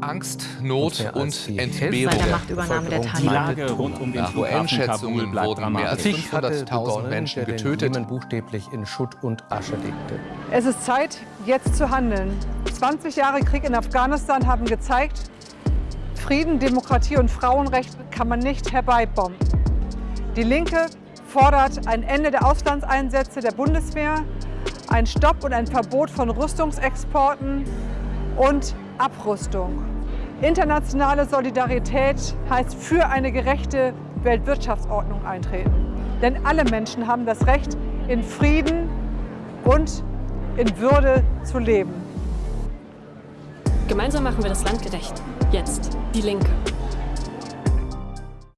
Angst, Not und die Entbehrung. Seit der Machtübernahme der Die Taliban. Lage rund um den Nach UN-Schätzungen wurden mehr als dramatisch. Krieg hatte 500.000 begonnen, Menschen getötet. Buchstäblich in Schutt und Asche legte. Es ist Zeit, jetzt zu handeln. 20 Jahre Krieg in Afghanistan haben gezeigt, Frieden, Demokratie und Frauenrechte kann man nicht herbeibomben. Die Linke fordert ein Ende der Auslandseinsätze der Bundeswehr, ein Stopp und ein Verbot von Rüstungsexporten und Abrüstung. Internationale Solidarität heißt für eine gerechte Weltwirtschaftsordnung eintreten. Denn alle Menschen haben das Recht, in Frieden und in Würde zu leben. Gemeinsam machen wir das Land gerecht. Jetzt. Die Linke.